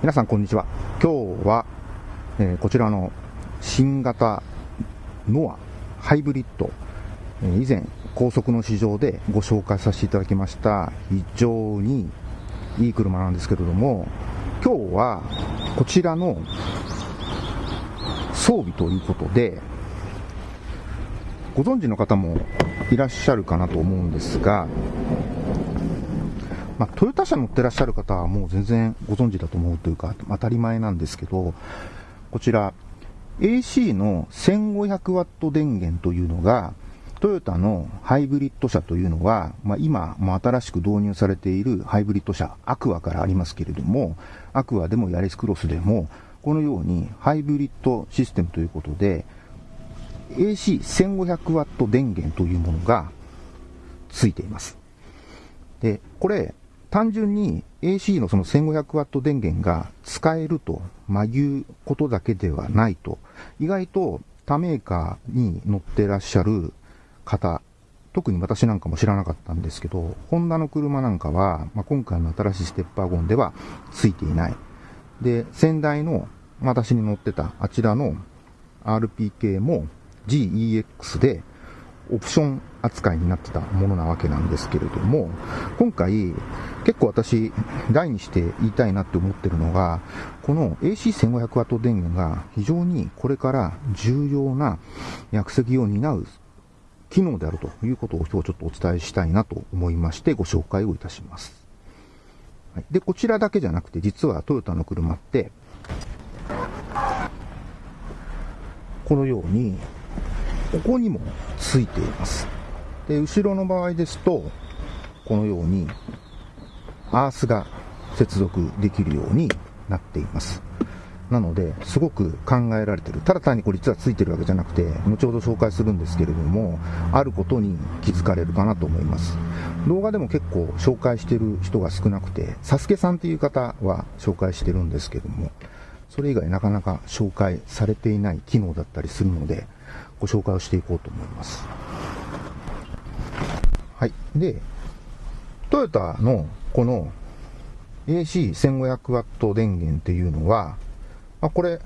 皆さんこんにちは。今日は、えー、こちらの新型ノアハイブリッド、えー、以前高速の市場でご紹介させていただきました非常にいい車なんですけれども、今日はこちらの装備ということで、ご存知の方もいらっしゃるかなと思うんですが、まあ、トヨタ車乗ってらっしゃる方はもう全然ご存知だと思うというか、当たり前なんですけど、こちら、AC の1500ワット電源というのが、トヨタのハイブリッド車というのは、まあ、今、も新しく導入されているハイブリッド車、アクアからありますけれども、アクアでもヤリスクロスでも、このようにハイブリッドシステムということで、AC1500 ワット電源というものがついています。で、これ、単純に AC のその1500ワット電源が使えると、まいうことだけではないと、意外と他メーカーに乗ってらっしゃる方、特に私なんかも知らなかったんですけど、ホンダの車なんかは、ま、今回の新しいステッパーゴンではついていない。で、先代の私に乗ってたあちらの RPK も GEX でオプション扱いになってたものなわけなんですけれども、今回、結構私、大にして言いたいなって思ってるのが、この AC1500W 電源が非常にこれから重要な役席を担う機能であるということを今日ちょっとお伝えしたいなと思いましてご紹介をいたします。で、こちらだけじゃなくて実はトヨタの車って、このようにここにもついています。で、後ろの場合ですと、このように、アースが接続できるようになっています。なので、すごく考えられてる。ただ単にこれ実はついてるわけじゃなくて、後ほど紹介するんですけれども、あることに気づかれるかなと思います。動画でも結構紹介してる人が少なくて、サスケさんっていう方は紹介してるんですけども、それ以外なかなか紹介されていない機能だったりするので、ご紹介をしていこうと思います。はい。で、トヨタのこの AC1500W 電源っていうのは、まあ、これ、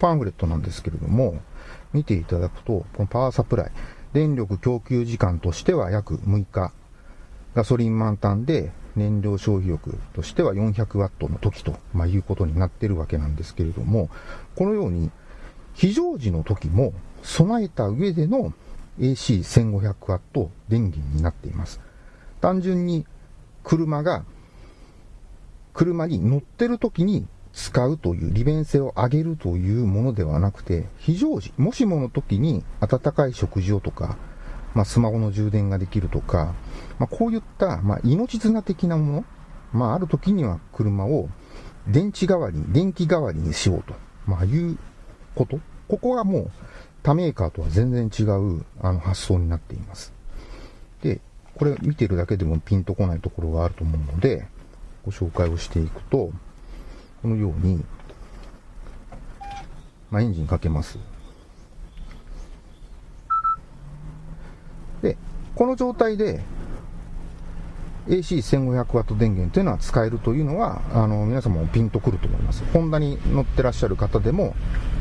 パンフレットなんですけれども、見ていただくと、このパワーサプライ、電力供給時間としては約6日、ガソリン満タンで燃料消費力としては400ワットの時と、まあ、いうことになってるわけなんですけれども、このように非常時の時も備えた上での AC1500W 電源になっています。単純に車が、車に乗ってる時に使うという利便性を上げるというものではなくて、非常時、もしもの時に温かい食事をとか、まあ、スマホの充電ができるとか、まあ、こういった、まあ、命綱的なもの、まあ、ある時には車を電池代わりに、電気代わりにしようと、まあ、いうこと。ここはもう、他メーカーとは全然違うあの発想になっています。で、これ見てるだけでもピンとこないところがあると思うので、ご紹介をしていくと、このように、まあ、エンジンかけます。で、この状態で AC1500W 電源というのは使えるというのは、あの、皆様もピンとくると思います。ホンダに乗ってらっしゃる方でも、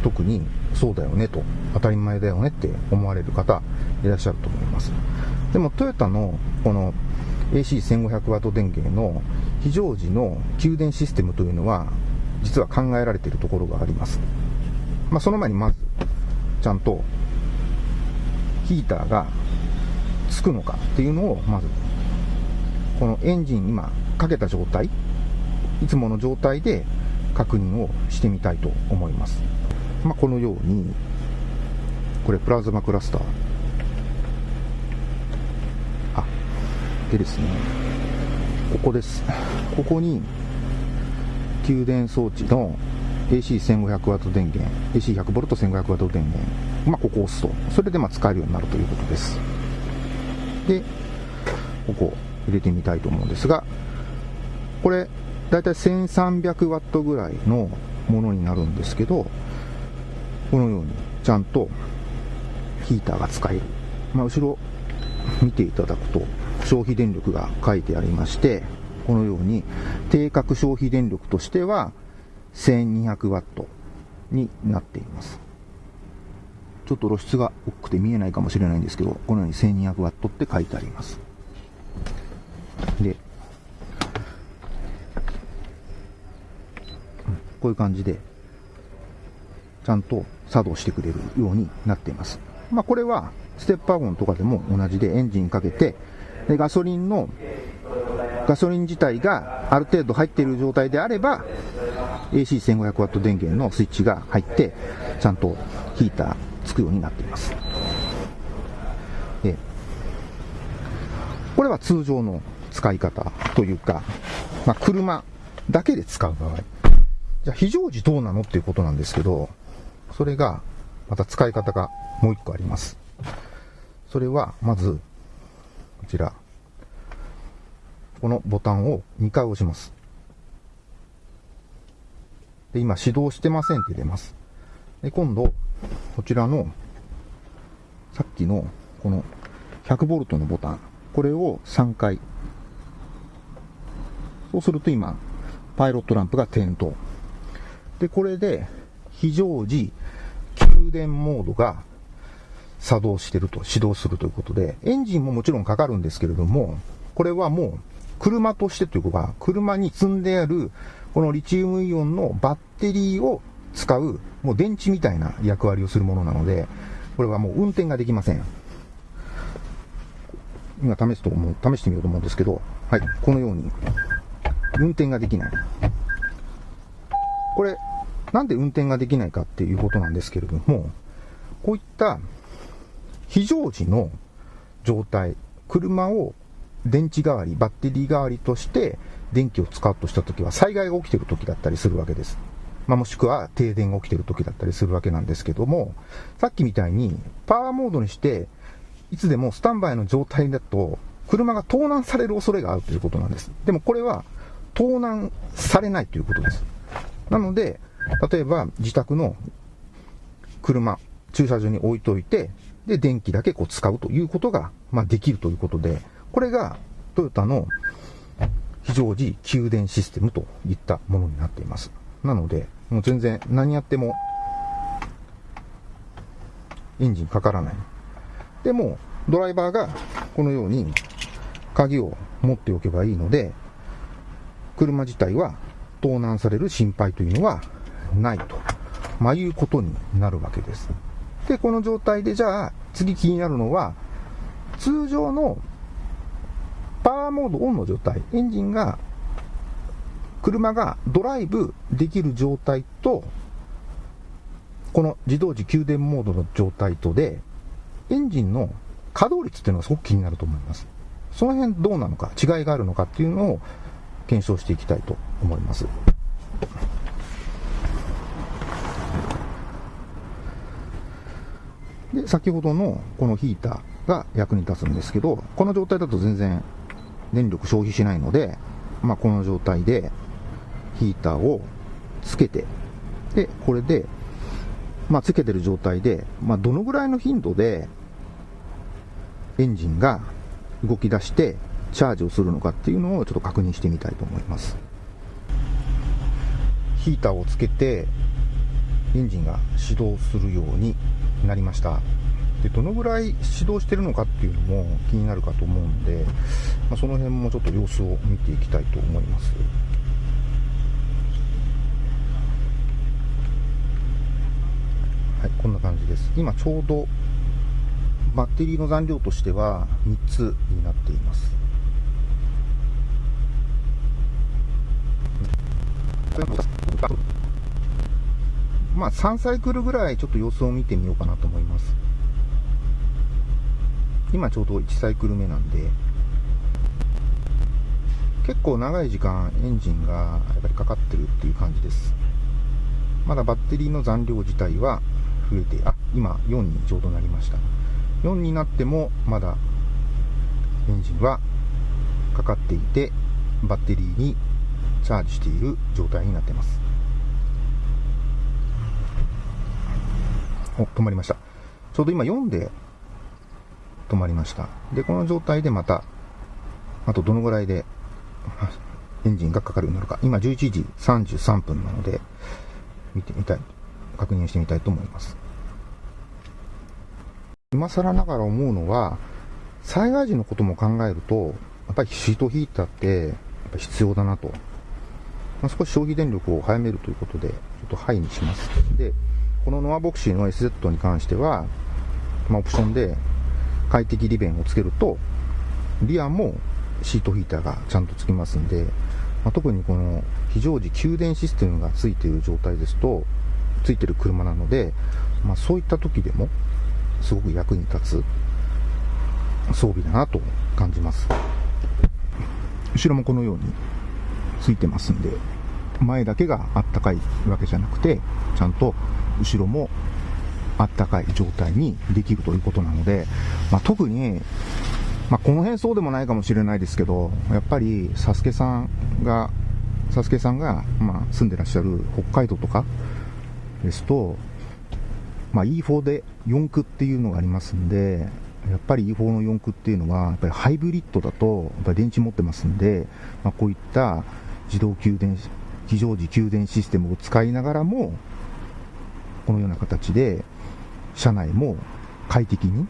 特にそうだよねと、当たり前だよねって思われる方いらっしゃると思います。でもトヨタのこの AC1500W 電源の非常時の給電システムというのは、実は考えられているところがあります。まあ、その前にまず、ちゃんとヒーターがつくのかっていうのを、まず、このエンジン今かけた状態、いつもの状態で確認をしてみたいと思います。まあ、このように、これプラズマクラスター。あ、でですね、ここです。ここに、給電装置の AC1500W 電源、AC100V 1500W 電源、まあ、ここを押すと、それでまあ使えるようになるということです。で、ここ入れてみたいと思うんですが、これ、だいたい 1300W ぐらいのものになるんですけど、このようにちゃんとヒーターが使える。まあ、後ろ見ていただくと消費電力が書いてありまして、このように定格消費電力としては1200ワットになっています。ちょっと露出が大きくて見えないかもしれないんですけど、このように1200ワットって書いてあります。で、こういう感じで、ちゃんと作動してくれるようになっています。まあ、これは、ステップワゴンとかでも同じでエンジンかけて、でガソリンの、ガソリン自体がある程度入っている状態であれば、AC1500W 電源のスイッチが入って、ちゃんとヒーターつくようになっています。これは通常の使い方というか、まあ、車だけで使う場合。じゃあ非常時どうなのっていうことなんですけど、それが、また使い方がもう一個あります。それは、まず、こちら。このボタンを2回押します。で、今、始動してませんって出ます。で、今度、こちらの、さっきの、この 100V のボタン。これを3回。そうすると今、パイロットランプが点灯。で、これで、非常時、給電モードが作動してると、始動するということで、エンジンももちろんかかるんですけれども、これはもう、車としてというか、車に積んである、このリチウムイオンのバッテリーを使う、もう電池みたいな役割をするものなので、これはもう運転ができません。今試すと思う、試してみようと思うんですけど、はい、このように、運転ができない。これ、なんで運転ができないかっていうことなんですけれども、こういった非常時の状態、車を電池代わり、バッテリー代わりとして電気を使うとしたときは災害が起きているときだったりするわけです。まあ、もしくは停電が起きているときだったりするわけなんですけども、さっきみたいにパワーモードにして、いつでもスタンバイの状態だと、車が盗難される恐れがあるということなんです。でもこれは盗難されないということです。なので、例えば自宅の車、駐車場に置いといて、で、電気だけこう使うということが、まあ、できるということで、これがトヨタの非常時給電システムといったものになっています。なので、もう全然何やってもエンジンかからない。でも、ドライバーがこのように鍵を持っておけばいいので、車自体は盗難される心配というのはないと、まあ、いうことになるわけです。で、この状態でじゃあ次気になるのは、通常のパワーモードオンの状態、エンジンが、車がドライブできる状態と、この自動時給電モードの状態とで、エンジンの稼働率っていうのがすごく気になると思います。その辺どうなのか、違いがあるのかっていうのを検証していきたいと思います。で、先ほどのこのヒーターが役に立つんですけど、この状態だと全然電力消費しないので、まあ、この状態でヒーターをつけて、で、これで、まあ、つけてる状態で、まあ、どのぐらいの頻度でエンジンが動き出してチャージをするのかっていうのをちょっと確認してみたいと思います。ヒーターをつけてエンジンが始動するようになりました。でどのぐらい始動してるのかっていうのも気になるかと思うんで、まあ、その辺もちょっと様子を見ていきたいと思います。はい、こんな感じです。今ちょうどバッテリーの残量としては3つになっています。まあ3サイクルぐらいちょっと様子を見てみようかなと思います。今ちょうど1サイクル目なんで、結構長い時間エンジンがやっぱりかかってるっていう感じです。まだバッテリーの残量自体は増えて、あ、今4にちょうどなりました。4になってもまだエンジンはかかっていて、バッテリーにチャージしている状態になってます。お、止まりました。ちょうど今4で止まりました。で、この状態でまた、あとどのぐらいでエンジンがかかるようになるか。今11時33分なので、見てみたい、確認してみたいと思います。今更ながら思うのは、災害時のことも考えると、やっぱりシートヒーターってやっぱ必要だなと。まあ、少し消費電力を早めるということで、ちょっとハイにします。で、このノアボクシーの SZ に関しては、まあ、オプションで快適利便をつけると、リアもシートヒーターがちゃんとつきますんで、まあ、特にこの非常時給電システムがついている状態ですと、ついてる車なので、まあ、そういった時でもすごく役に立つ装備だなと感じます。後ろもこのようについてますんで、前だけがあったかいわけじゃなくて、ちゃんと後ろもあったかい状態にできるということなので、まあ、特にまあ、この辺そうでもないかもしれないですけど、やっぱり、サスケさんが、サスケさんが、まあ、住んでらっしゃる北海道とかですと、まあ、E4 で4駆っていうのがありますんで、やっぱり E4 の4駆っていうのは、やっぱりハイブリッドだと、やっぱり電池持ってますんで、まあ、こういった自動給電、非常時給電システムを使いながらも、このような形で、車内も快適に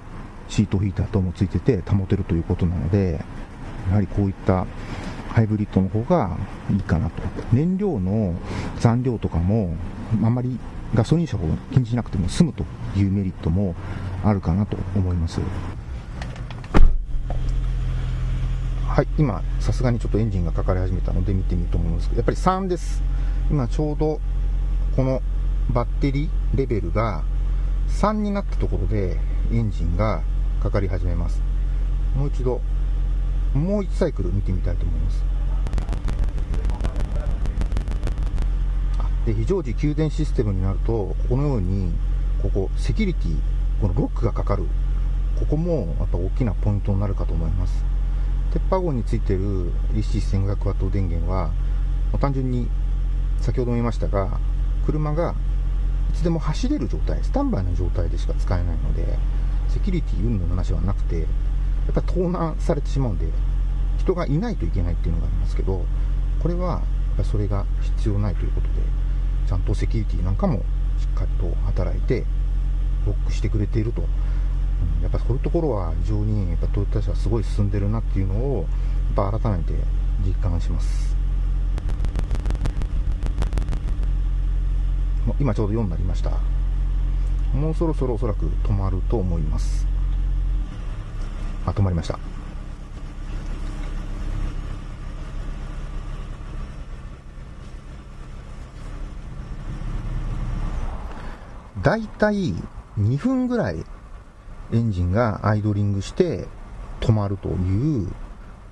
シートヒーター等もついてて保てるということなので、やはりこういったハイブリッドの方がいいかなと。燃料の残量とかも、あまりガソリン車を気にしなくても済むというメリットもあるかなと思います。はい、今、さすがにちょっとエンジンがかかり始めたので見てみると思いますけど、やっぱり3です。今ちょうどこのバッテリーレベルが3になったところでエンジンがかかり始めます。もう一度、もう1サイクル見てみたいと思います。で非常時給電システムになると、このように、ここ、セキュリティ、このロックがかかる、ここもやっぱ大きなポイントになるかと思います。鉄板号についている DC1500W 電源は、単純に先ほども言いましたが、車がつでも走れる状態、スタンバイの状態でしか使えないので、セキュリティ云々の話はなくて、やっぱ盗難されてしまうんで、人がいないといけないっていうのがありますけど、これはやっぱそれが必要ないということで、ちゃんとセキュリティなんかもしっかりと働いて、ロックしてくれていると。やっぱそういうところは非常にやっぱトヨタ車はすごい進んでるなっていうのを、やっぱ改めて実感します。今ちょうど4になりました。もうそろそろおそらく止まると思います。あ、止まりました。だいたい2分ぐらいエンジンがアイドリングして止まるという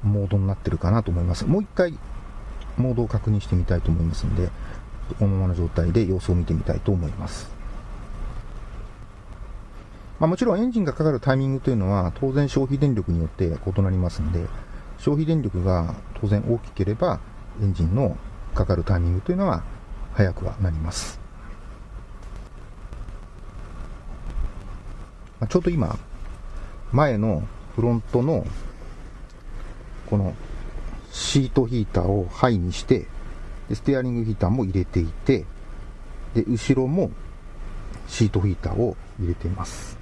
モードになってるかなと思います。もう一回モードを確認してみたいと思いますので、このままの状態で様子を見てみたいと思います。まあ、もちろんエンジンがかかるタイミングというのは当然消費電力によって異なりますので、消費電力が当然大きければエンジンのかかるタイミングというのは早くはなります。まあ、ちょうど今、前のフロントのこのシートヒーターをハイにして、ステアリングヒーターも入れていて、で、後ろもシートヒーターを入れています。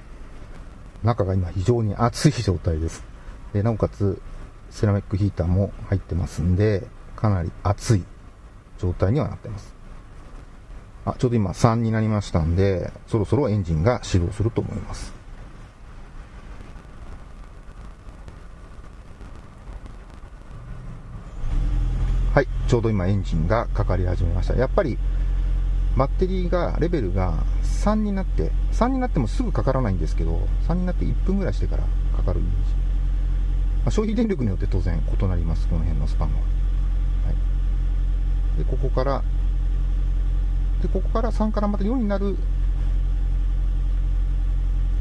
中が今非常に熱い状態です。で、なおかつ、セラミックヒーターも入ってますんで、かなり熱い状態にはなってます。あ、ちょうど今3になりましたんで、そろそろエンジンが始動すると思います。はい、ちょうど今エンジンがかかり始めました。やっぱりバッテリーが、レベルが3になって、3になってもすぐかからないんですけど、3になって1分ぐらいしてからかかるイメージ。まあ、消費電力によって当然異なります、この辺のスパンは。はい、で、ここから、で、ここから3からまた4になる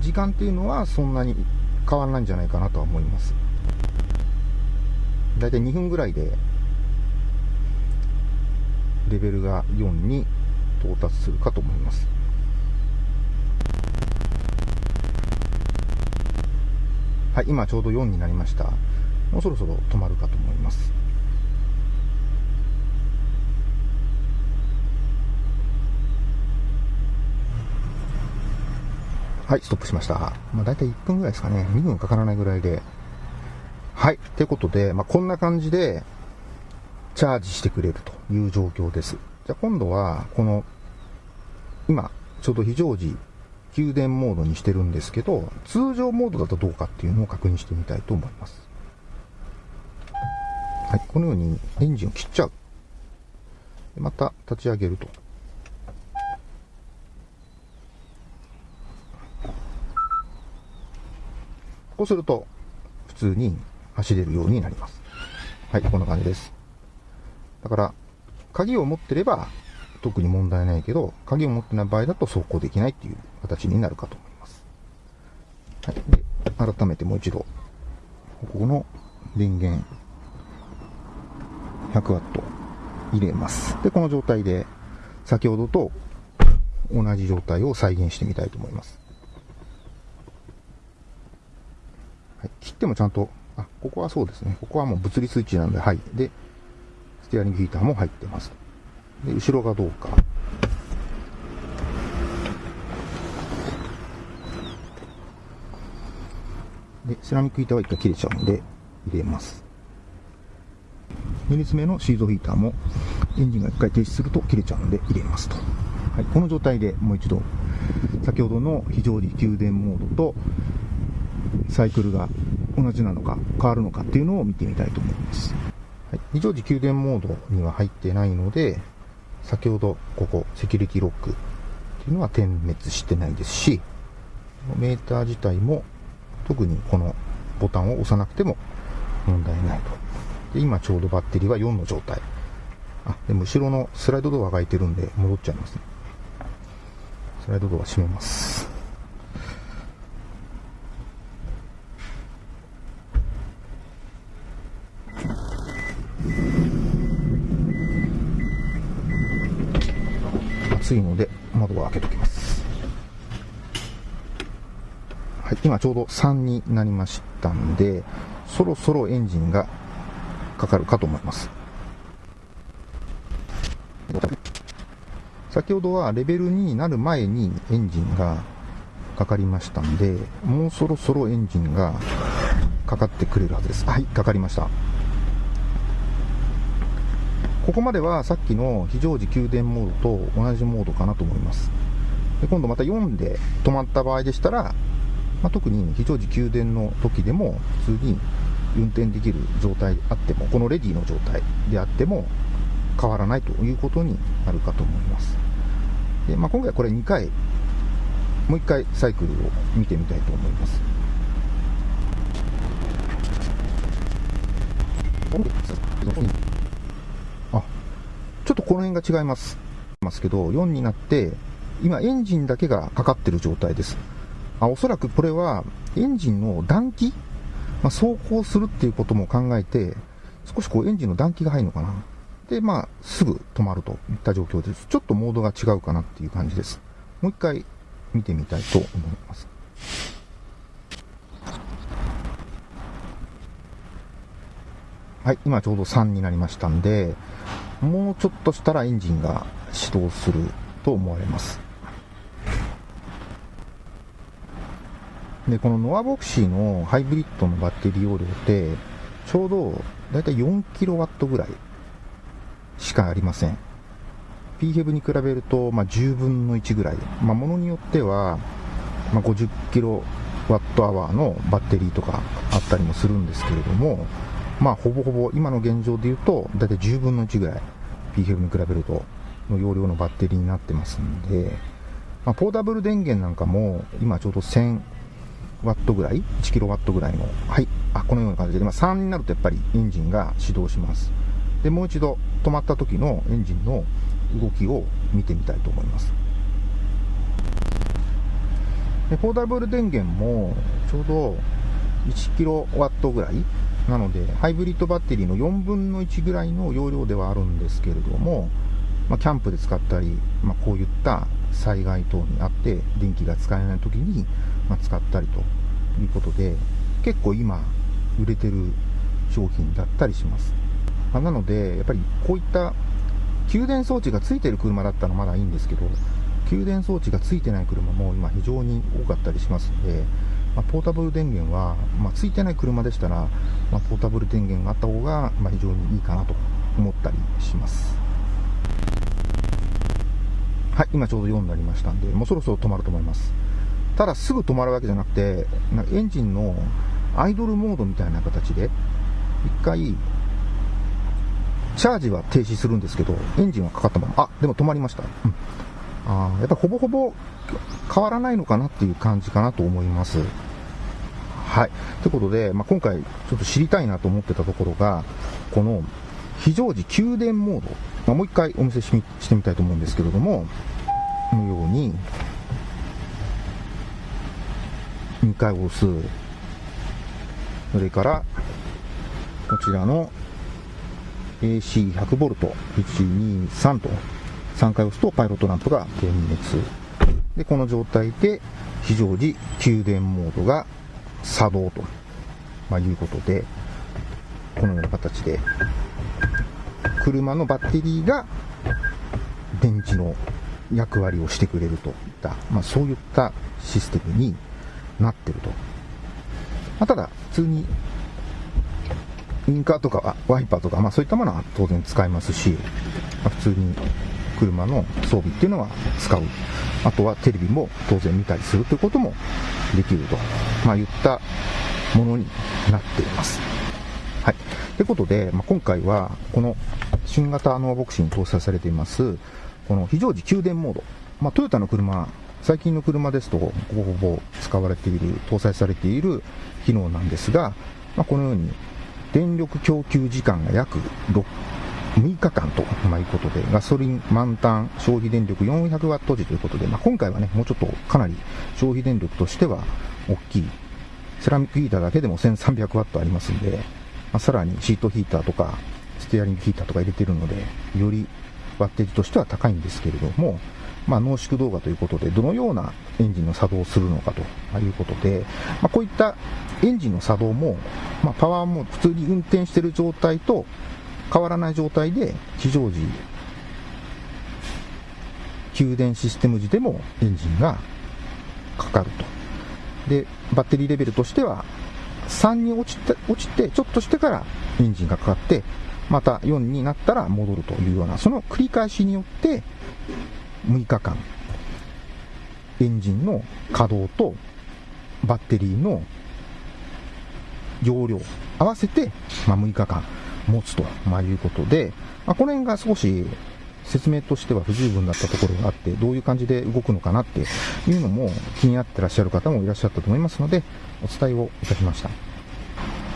時間っていうのはそんなに変わらないんじゃないかなとは思います。だいたい2分ぐらいで、レベルが4に到達するかと思います。はい、今ちょうど4になりました。もうそろそろ止まるかと思います。はい、ストップしました。まあ、大体1分ぐらいですかね。2分かからないぐらいで。はい、ということで、まあ、こんな感じで、チャージしてくれると。いう状況です。じゃあ今度は、この、今、ちょうど非常時、給電モードにしてるんですけど、通常モードだとどうかっていうのを確認してみたいと思います。はい、このようにエンジンを切っちゃう。また立ち上げると。こうすると、普通に走れるようになります。はい、こんな感じです。だから、鍵を持ってれば特に問題ないけど、鍵を持ってない場合だと走行できないっていう形になるかと思います。はい、で、改めてもう一度、ここの電源、100W 入れます。で、この状態で、先ほどと同じ状態を再現してみたいと思います。はい、切ってもちゃんと、あ、ここはそうですね。ここはもう物理スイッチなんで、はい。で、ステアリングヒーターも入ってます。で、後ろがどうか。で、セラミックヒーターは一回切れちゃうんで、入れます。2列目のシードヒーターも、エンジンが一回停止すると切れちゃうんで入れますと。はい、この状態でもう一度、先ほどの非常時給電モードと、サイクルが同じなのか変わるのかっていうのを見てみたいと思います。はい、非常時給電モードには入ってないので、先ほどここ、セキュリティロックっていうのは点滅してないですし、メーター自体も特にこのボタンを押さなくても問題ないと。で今ちょうどバッテリーは4の状態。あ、でも後ろのスライドドアが開いてるんで戻っちゃいますね。スライドドア閉めます。暑いので窓を開けときます。はい、今ちょうど3になりましたんで、そろそろエンジンがかかるかと思います。先ほどはレベル2になる前にエンジンがかかりましたんで、もうそろそろエンジンがかかってくれるはずです。はい、かかりました。ここまではさっきの非常時給電モードと同じモードかなと思います。で今度また4で止まった場合でしたら、まあ、特に非常時給電の時でも普通に運転できる状態であっても、このレディの状態であっても変わらないということになるかと思います。でまあ、今回これ2回、もう1回サイクルを見てみたいと思います。この辺が違います。ますけど、4になって、今エンジンだけがかかってる状態です。あおそらくこれはエンジンの暖気、まあ、走行するっていうことも考えて、少しこうエンジンの暖気が入るのかな。で、まあ、すぐ止まるといった状況です。ちょっとモードが違うかなっていう感じです。もう一回見てみたいと思います。はい、今ちょうど3になりましたんで、もうちょっとしたらエンジンが始動すると思われます。で、このノアボクシーのハイブリッドのバッテリー容量って、ちょうどだいたい 4kW ぐらいしかありません。PHEV に比べると、まあ、10分の1ぐらい。まあ、ものによっては、まあ、50kWh のバッテリーとかあったりもするんですけれども、まあ、ほぼほぼ今の現状で言うと、だいたい10分の1ぐらい、PHEV に比べると、の容量のバッテリーになってますんで、まあ、ポータブル電源なんかも、今ちょうど1000ワットぐらい ?1 キロワットぐらいの、はい、あ、このような感じで、まあ、3になるとやっぱりエンジンが始動します。で、もう一度止まった時のエンジンの動きを見てみたいと思います。で、ポータブル電源も、ちょうど1キロワットぐらいなので、ハイブリッドバッテリーの4分の1ぐらいの容量ではあるんですけれども、まあ、キャンプで使ったり、まあ、こういった災害等にあって電気が使えない時に、ま、使ったりということで、結構今売れてる商品だったりします。まあ、なので、やっぱりこういった給電装置がついてる車だったらまだいいんですけど、給電装置がついてない車も今非常に多かったりしますので、まあ、ポータブル電源は、まあ、ついてない車でしたら、まあ、ポータブル電源があった方が、ま非常にいいかなと思ったりします。はい、今ちょうど4になりましたんで、もうそろそろ止まると思います。ただすぐ止まるわけじゃなくてなんか、エンジンのアイドルモードみたいな形で、一回、チャージは停止するんですけど、エンジンはかかったまま、あ、でも止まりました。うん、あやっぱほぼほぼ変わらないのかなっていう感じかなと思います。はい。ということで、まあ、今回ちょっと知りたいなと思ってたところが、この非常時給電モード、まあ、もう一回お見せしてみたいと思うんですけれども、このように、2回押す。それから、こちらの AC100V、1、2、3と3回押すとパイロットランプが点滅。で、この状態で非常時給電モードが作動と、ま、いうことで、このような形で、車のバッテリーが電池の役割をしてくれるといった、まあ、そういったシステムになってると。まあ、ただ、普通にインカーとかワイパーとか、まあ、そういったものは当然使えますし、まあ、普通に車の装備っていうのは使う。あとはテレビも当然見たりするということもできると、まあ、いったものになっています。はい。ということで、まあ、今回はこの新型ノアボクシに搭載されています、この非常時給電モード。まあ、トヨタの車、最近の車ですと、ほぼほぼ使われている、搭載されている機能なんですが、まあ、このように電力供給時間が約 6, 6日間とまいうことで、ガソリン満タン消費電力400ワット時ということで、まあ、今回はね、もうちょっとかなり消費電力としては大きい。セラミックヒーターだけでも1300ワットありますんで、まあ、さらにシートヒーターとか、ステアリングヒーターとか入れてるので、よりワッテージとしては高いんですけれども、まあ、濃縮動画ということで、どのようなエンジンの作動をするのかということで、まあ、こういったエンジンの作動も、まあ、パワーも普通に運転している状態と変わらない状態で、非常時、給電システム時でもエンジンがかかると。で、バッテリーレベルとしては、3に落ちて、落ちて、ちょっとしてからエンジンがかかって、また4になったら戻るというような、その繰り返しによって、6日間、エンジンの稼働とバッテリーの容量合わせて、ま、6日間持つと、ま、いうことで、ま、この辺が少し説明としては不十分だったところがあって、どういう感じで動くのかなっていうのも気になってらっしゃる方もいらっしゃったと思いますので、お伝えをいたしました。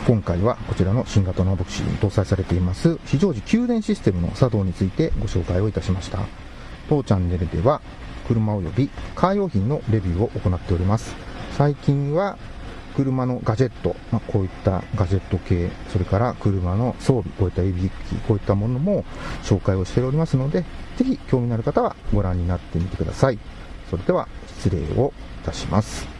今回はこちらの新型のボクシーに搭載されています非常時給電システムの作動についてご紹介をいたしました。当チャンネルでは車及びカー用品のレビューを行っております。最近は車のガジェット、まあ、こういったガジェット系、それから車の装備、こういった指機器、こういったものも紹介をしておりますので、ぜひ興味のある方はご覧になってみてください。それでは失礼をいたします。